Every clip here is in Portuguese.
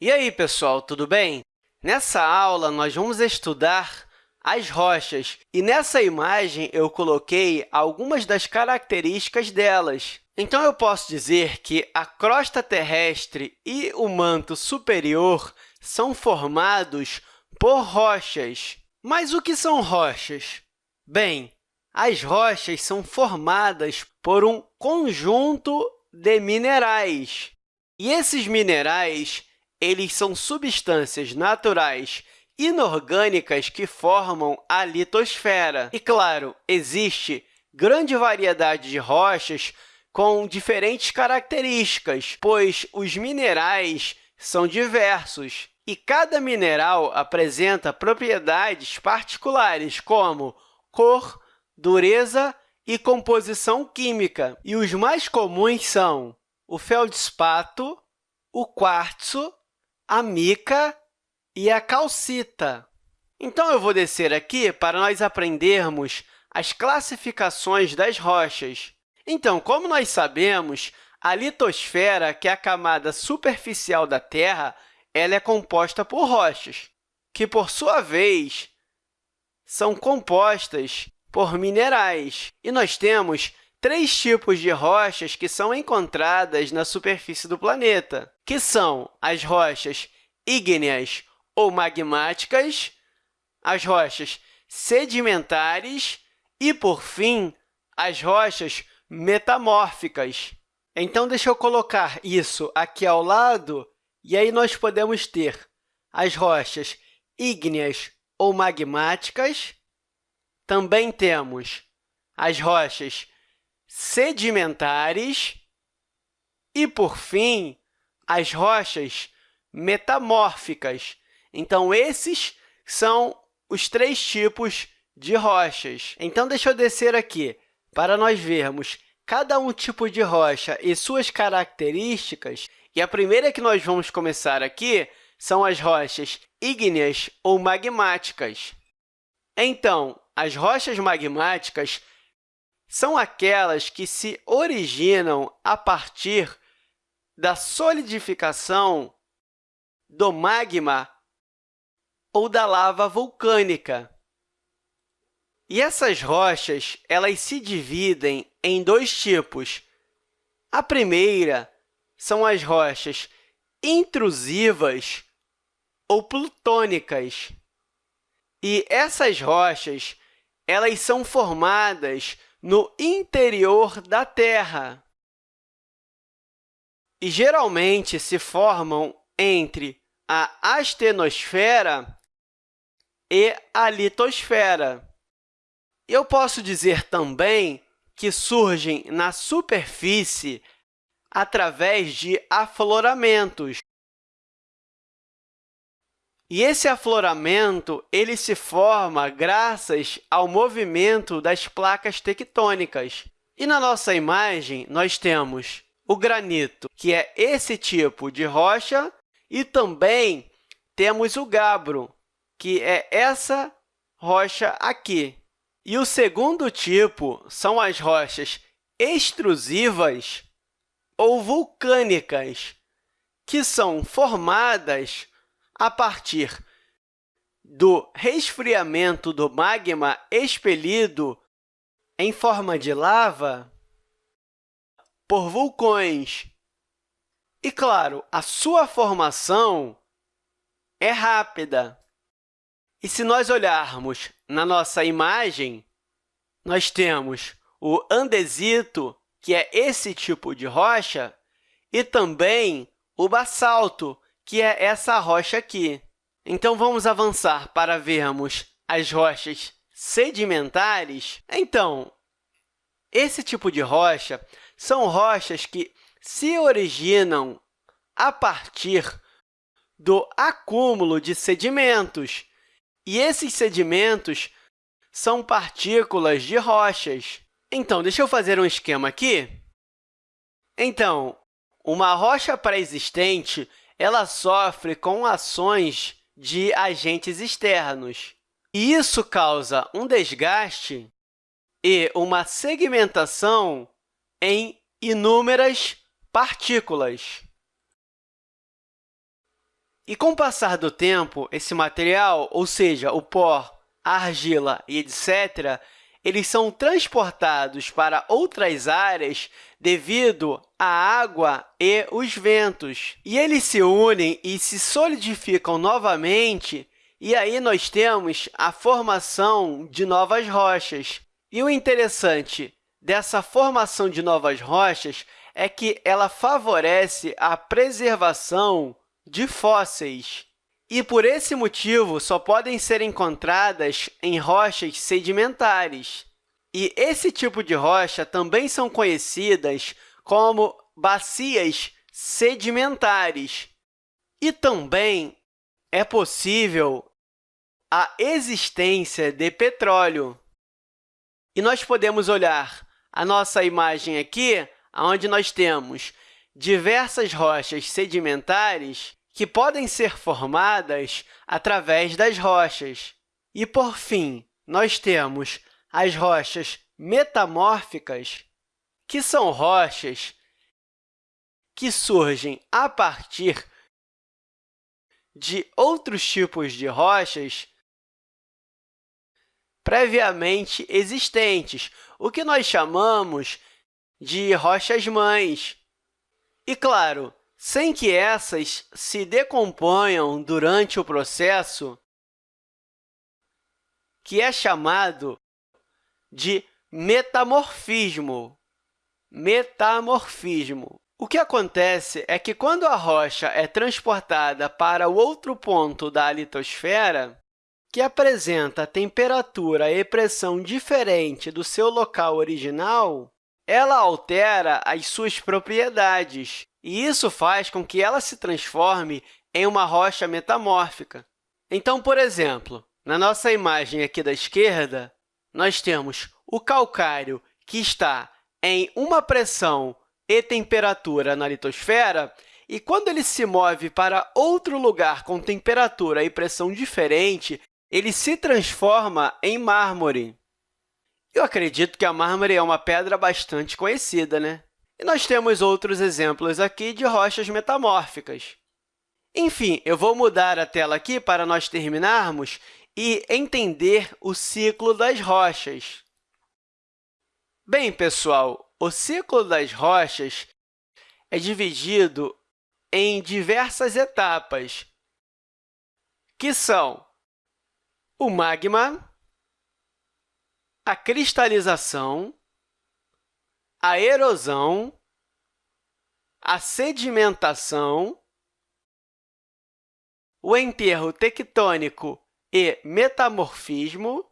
E aí, pessoal, tudo bem? Nessa aula, nós vamos estudar as rochas, e nessa imagem eu coloquei algumas das características delas. Então, eu posso dizer que a crosta terrestre e o manto superior são formados por rochas. Mas o que são rochas? Bem, as rochas são formadas por um conjunto de minerais. E esses minerais eles são substâncias naturais inorgânicas que formam a litosfera. E, claro, existe grande variedade de rochas com diferentes características, pois os minerais são diversos e cada mineral apresenta propriedades particulares, como cor, dureza e composição química. E os mais comuns são o feldspato, o quartzo, a mica e a calcita. Então, eu vou descer aqui para nós aprendermos as classificações das rochas. Então, como nós sabemos, a litosfera, que é a camada superficial da Terra, ela é composta por rochas, que, por sua vez, são compostas por minerais. E nós temos três tipos de rochas que são encontradas na superfície do planeta, que são as rochas ígneas ou magmáticas, as rochas sedimentares e, por fim, as rochas metamórficas. Então, deixa eu colocar isso aqui ao lado, e aí nós podemos ter as rochas ígneas ou magmáticas. Também temos as rochas sedimentares e, por fim, as rochas metamórficas. Então, esses são os três tipos de rochas. Então, deixa eu descer aqui para nós vermos cada um tipo de rocha e suas características. E a primeira que nós vamos começar aqui são as rochas ígneas ou magmáticas. Então, as rochas magmáticas são aquelas que se originam a partir da solidificação do magma ou da lava vulcânica. E essas rochas elas se dividem em dois tipos. A primeira são as rochas intrusivas ou plutônicas. E essas rochas elas são formadas no interior da Terra e geralmente se formam entre a astenosfera e a litosfera. Eu posso dizer também que surgem na superfície através de afloramentos. E esse afloramento ele se forma graças ao movimento das placas tectônicas. E na nossa imagem, nós temos o granito, que é esse tipo de rocha, e também temos o gabro, que é essa rocha aqui. E o segundo tipo são as rochas extrusivas ou vulcânicas, que são formadas a partir do resfriamento do magma expelido em forma de lava por vulcões. E, claro, a sua formação é rápida. E se nós olharmos na nossa imagem, nós temos o andesito, que é esse tipo de rocha, e também o basalto, que é essa rocha aqui. Então, vamos avançar para vermos as rochas sedimentares. Então, esse tipo de rocha são rochas que se originam a partir do acúmulo de sedimentos, e esses sedimentos são partículas de rochas. Então, deixa eu fazer um esquema aqui. Então, uma rocha pré-existente ela sofre com ações de agentes externos. E isso causa um desgaste e uma segmentação em inúmeras partículas. E com o passar do tempo, esse material, ou seja, o pó, a argila e etc., eles são transportados para outras áreas devido à água e os ventos. E eles se unem e se solidificam novamente, e aí nós temos a formação de novas rochas. E o interessante dessa formação de novas rochas é que ela favorece a preservação de fósseis. E, por esse motivo, só podem ser encontradas em rochas sedimentares. E esse tipo de rocha também são conhecidas como bacias sedimentares. E também é possível a existência de petróleo. E nós podemos olhar a nossa imagem aqui, onde nós temos diversas rochas sedimentares que podem ser formadas através das rochas. E, por fim, nós temos as rochas metamórficas, que são rochas que surgem a partir de outros tipos de rochas previamente existentes, o que nós chamamos de rochas-mães. E, claro, sem que essas se decomponham durante o processo, que é chamado de metamorfismo. Metamorfismo. O que acontece é que, quando a rocha é transportada para o outro ponto da litosfera, que apresenta temperatura e pressão diferente do seu local original, ela altera as suas propriedades, e isso faz com que ela se transforme em uma rocha metamórfica. Então, por exemplo, na nossa imagem aqui da esquerda, nós temos o calcário, que está em uma pressão e temperatura na litosfera, e quando ele se move para outro lugar com temperatura e pressão diferente, ele se transforma em mármore. Eu acredito que a mármore é uma pedra bastante conhecida, né? E nós temos outros exemplos aqui de rochas metamórficas. Enfim, eu vou mudar a tela aqui para nós terminarmos e entender o ciclo das rochas. Bem, pessoal, o ciclo das rochas é dividido em diversas etapas, que são o magma, a cristalização, a erosão, a sedimentação, o enterro tectônico e metamorfismo,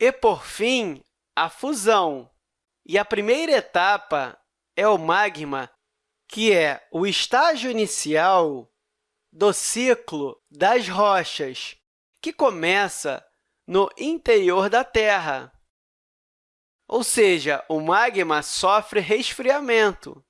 e, por fim, a fusão. E a primeira etapa é o magma, que é o estágio inicial do ciclo das rochas que começa no interior da Terra. Ou seja, o magma sofre resfriamento.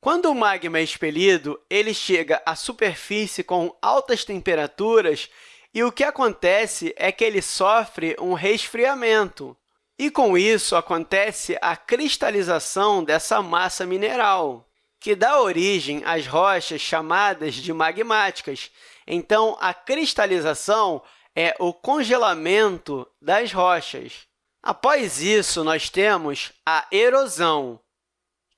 Quando o magma é expelido, ele chega à superfície com altas temperaturas e o que acontece é que ele sofre um resfriamento. E, com isso, acontece a cristalização dessa massa mineral, que dá origem às rochas chamadas de magmáticas, então, a cristalização é o congelamento das rochas. Após isso, nós temos a erosão,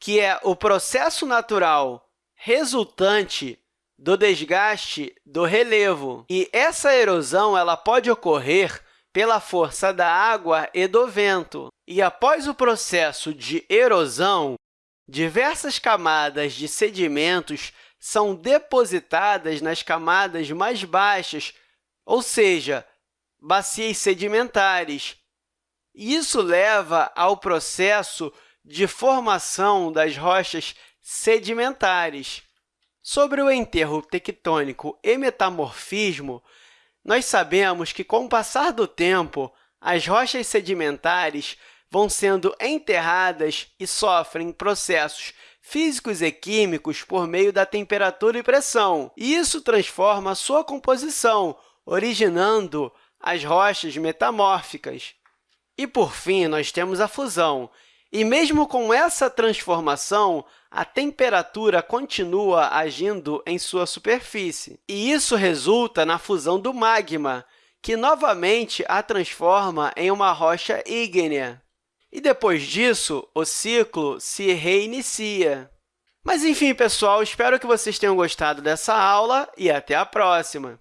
que é o processo natural resultante do desgaste do relevo. E essa erosão ela pode ocorrer pela força da água e do vento. E após o processo de erosão, diversas camadas de sedimentos são depositadas nas camadas mais baixas, ou seja, bacias sedimentares. Isso leva ao processo de formação das rochas sedimentares. Sobre o enterro tectônico e metamorfismo, nós sabemos que, com o passar do tempo, as rochas sedimentares vão sendo enterradas e sofrem processos físicos e químicos por meio da temperatura e pressão. E isso transforma sua composição, originando as rochas metamórficas. E, por fim, nós temos a fusão. E, mesmo com essa transformação, a temperatura continua agindo em sua superfície. E isso resulta na fusão do magma, que novamente a transforma em uma rocha ígnea. E depois disso, o ciclo se reinicia. Mas, enfim, pessoal, espero que vocês tenham gostado dessa aula e até a próxima!